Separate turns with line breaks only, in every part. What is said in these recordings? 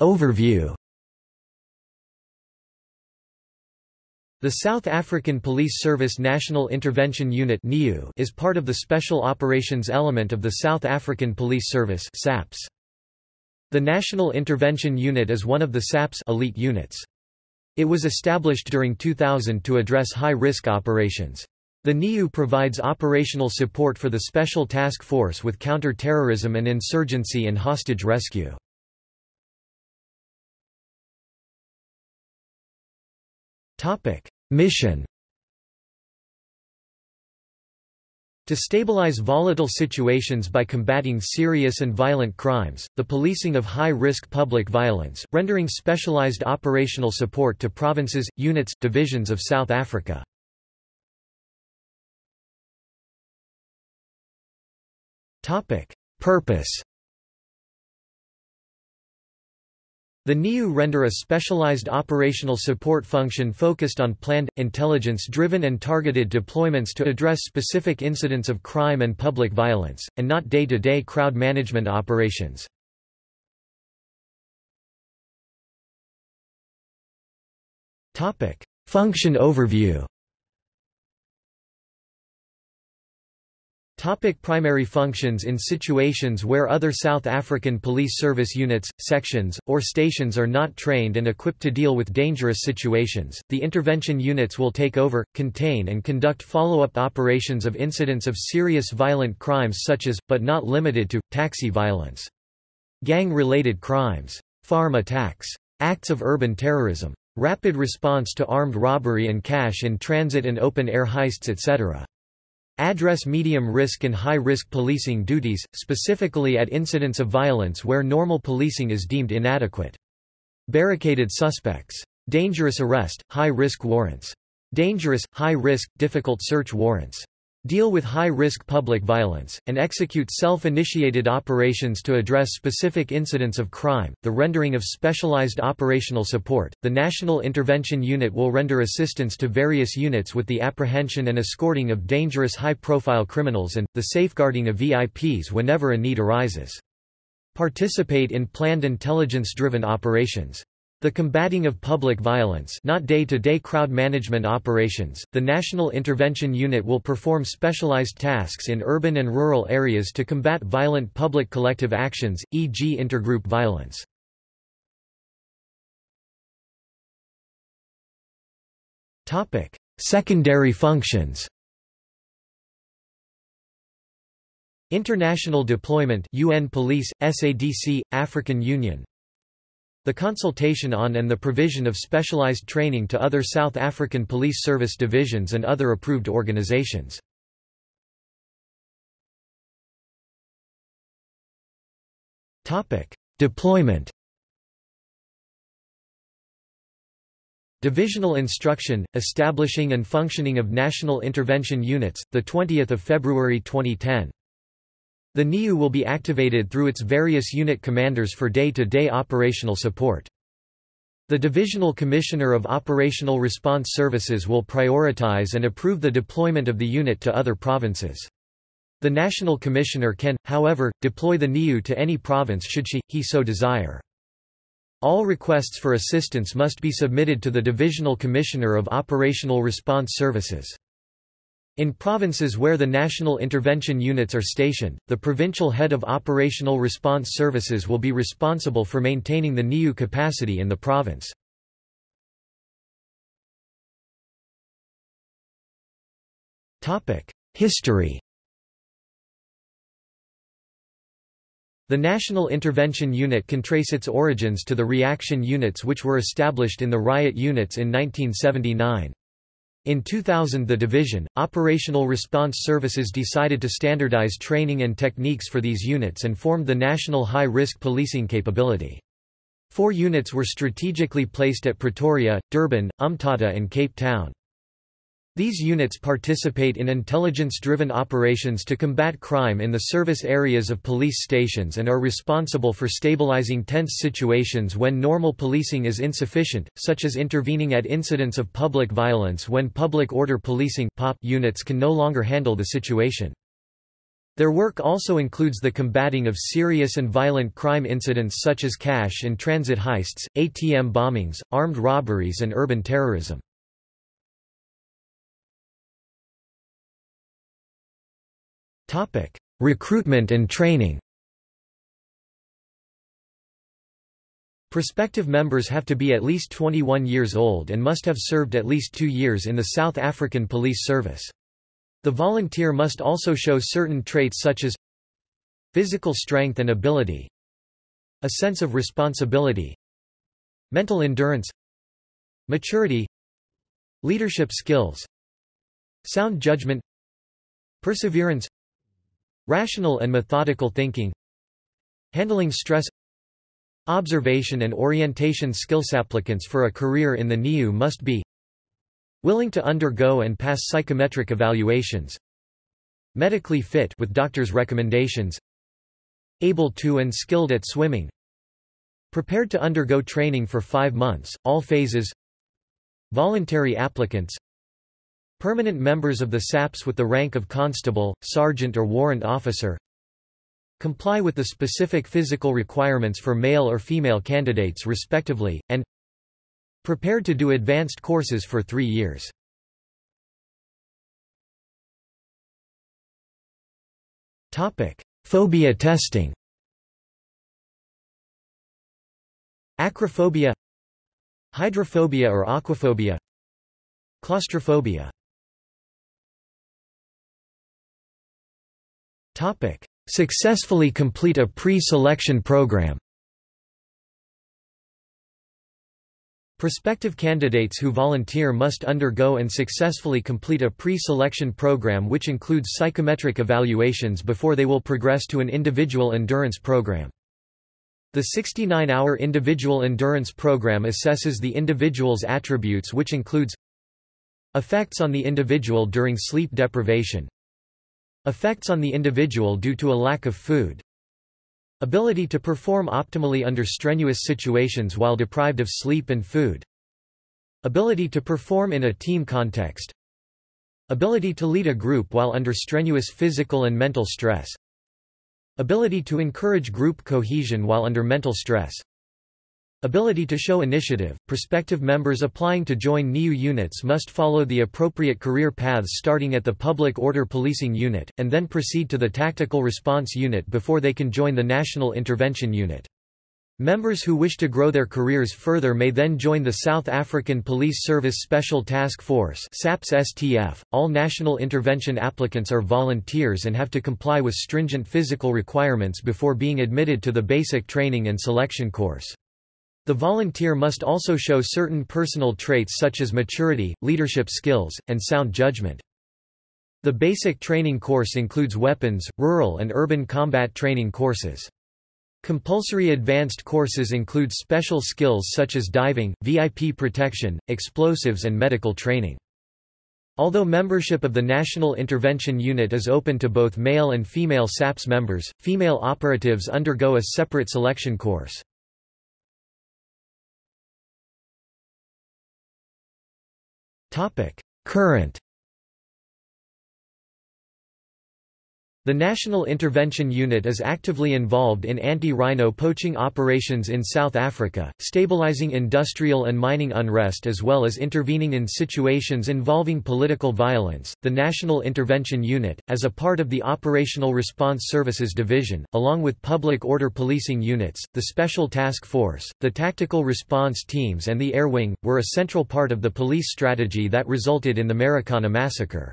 Overview The South African Police Service National Intervention Unit is part of the Special Operations element of the South African Police Service The National Intervention Unit is one of the SAP's elite units. It was established during 2000 to address high-risk operations. The NIU provides operational support for the Special Task Force with counter-terrorism and insurgency and hostage rescue. Mission. To stabilize volatile situations by combating serious and violent crimes, the policing of high-risk public violence, rendering specialized operational support to provinces, units, divisions of South Africa. Purpose The NIU render a specialized operational support function focused on planned, intelligence-driven and targeted deployments to address specific incidents of crime and public violence, and not day-to-day -day crowd management operations. Function overview Topic primary functions In situations where other South African police service units, sections, or stations are not trained and equipped to deal with dangerous situations, the intervention units will take over, contain and conduct follow-up operations of incidents of serious violent crimes such as, but not limited to, taxi violence. Gang-related crimes. Farm attacks. Acts of urban terrorism. Rapid response to armed robbery and cash in transit and open-air heists etc address medium-risk and high-risk policing duties, specifically at incidents of violence where normal policing is deemed inadequate. Barricaded suspects. Dangerous arrest, high-risk warrants. Dangerous, high-risk, difficult search warrants deal with high-risk public violence, and execute self-initiated operations to address specific incidents of crime, the rendering of specialized operational support. The National Intervention Unit will render assistance to various units with the apprehension and escorting of dangerous high-profile criminals and, the safeguarding of VIPs whenever a need arises. Participate in planned intelligence-driven operations. The combating of public violence not day-to-day -day crowd management operations, the National Intervention Unit will perform specialized tasks in urban and rural areas to combat violent public collective actions, e.g. intergroup violence. Secondary functions International deployment UN Police, SADC, African Union the consultation on and the provision of specialized training to other South African Police Service divisions and other approved organizations. Deployment Divisional Instruction, Establishing and Functioning of National Intervention Units, 20 February 2010 the NIU will be activated through its various unit commanders for day-to-day -day operational support. The Divisional Commissioner of Operational Response Services will prioritize and approve the deployment of the unit to other provinces. The National Commissioner can, however, deploy the NIU to any province should she, he so desire. All requests for assistance must be submitted to the Divisional Commissioner of Operational Response Services. In provinces where the national intervention units are stationed, the provincial head of operational response services will be responsible for maintaining the NIU capacity in the province. History The National Intervention Unit can trace its origins to the reaction units which were established in the riot units in 1979. In 2000 the division, Operational Response Services decided to standardize training and techniques for these units and formed the National High-Risk Policing Capability. Four units were strategically placed at Pretoria, Durban, Umtata and Cape Town. These units participate in intelligence-driven operations to combat crime in the service areas of police stations and are responsible for stabilizing tense situations when normal policing is insufficient, such as intervening at incidents of public violence when public order policing units can no longer handle the situation. Their work also includes the combating of serious and violent crime incidents such as cash in transit heists, ATM bombings, armed robberies and urban terrorism. Recruitment and training Prospective members have to be at least 21 years old and must have served at least two years in the South African Police Service. The volunteer must also show certain traits such as physical strength and ability, a sense of responsibility, mental endurance, maturity, leadership skills, sound judgment, perseverance, rational and methodical thinking, handling stress, observation and orientation skills. Applicants for a career in the NIU must be Willing to undergo and pass psychometric evaluations. Medically fit with doctor's recommendations. Able to and skilled at swimming. Prepared to undergo training for five months, all phases. Voluntary applicants. Permanent members of the SAPS with the rank of constable, sergeant or warrant officer. Comply with the specific physical requirements for male or female candidates respectively, and Prepared to do advanced courses for three years. Phobia testing Acrophobia Hydrophobia or aquaphobia Claustrophobia Successfully complete a pre-selection program. Prospective candidates who volunteer must undergo and successfully complete a pre-selection program which includes psychometric evaluations before they will progress to an individual endurance program. The 69-hour individual endurance program assesses the individual's attributes which includes effects on the individual during sleep deprivation, effects on the individual due to a lack of food, Ability to perform optimally under strenuous situations while deprived of sleep and food. Ability to perform in a team context. Ability to lead a group while under strenuous physical and mental stress. Ability to encourage group cohesion while under mental stress. Ability to show initiative. Prospective members applying to join NIU units must follow the appropriate career paths starting at the Public Order Policing Unit, and then proceed to the Tactical Response Unit before they can join the National Intervention Unit. Members who wish to grow their careers further may then join the South African Police Service Special Task Force SAPS -STF. .All national intervention applicants are volunteers and have to comply with stringent physical requirements before being admitted to the basic training and selection course. The volunteer must also show certain personal traits such as maturity, leadership skills, and sound judgment. The basic training course includes weapons, rural and urban combat training courses. Compulsory advanced courses include special skills such as diving, VIP protection, explosives and medical training. Although membership of the National Intervention Unit is open to both male and female SAPS members, female operatives undergo a separate selection course. Current The National Intervention Unit is actively involved in anti-rhino poaching operations in South Africa, stabilizing industrial and mining unrest as well as intervening in situations involving political violence. The National Intervention Unit, as a part of the Operational Response Services Division, along with public order policing units, the Special Task Force, the Tactical Response Teams and the Air Wing, were a central part of the police strategy that resulted in the Marikana massacre.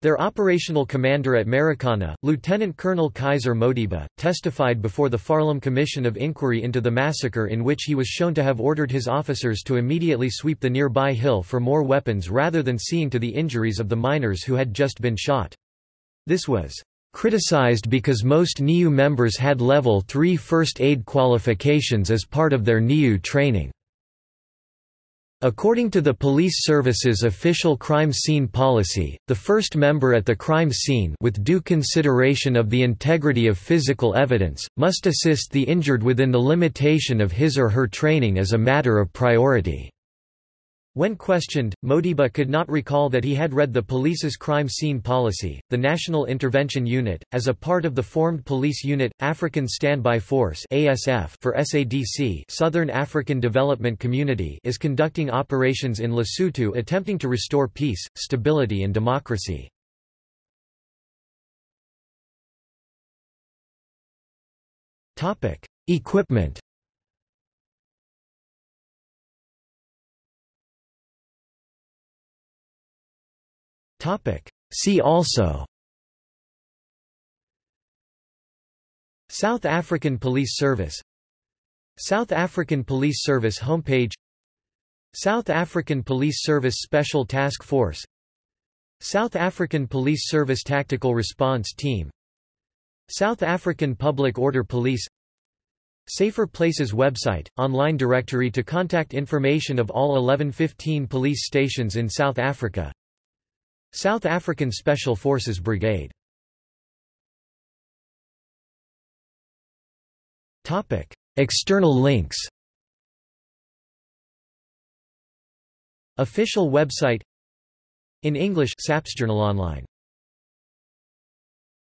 Their operational commander at Marikana, Lieutenant Colonel Kaiser Modiba, testified before the Farlam Commission of Inquiry into the massacre in which he was shown to have ordered his officers to immediately sweep the nearby hill for more weapons rather than seeing to the injuries of the miners who had just been shot. This was criticized because most NIU members had Level 3 First Aid qualifications as part of their NIU training. According to the police service's official crime scene policy, the first member at the crime scene with due consideration of the integrity of physical evidence, must assist the injured within the limitation of his or her training as a matter of priority. When questioned, Modiba could not recall that he had read the police's crime scene policy. The National Intervention Unit, as a part of the formed police unit, African Standby Force (ASF) for SADC, Southern African Development Community, is conducting operations in Lesotho attempting to restore peace, stability and democracy. Topic: Equipment See also. South African Police Service. South African Police Service homepage. South African Police Service Special Task Force. South African Police Service Tactical Response Team. South African Public Order Police. Safer Places website, online directory to contact information of all 1115 police stations in South Africa South African Special Forces Brigade. External links. Official website. In English SAPS Journal Online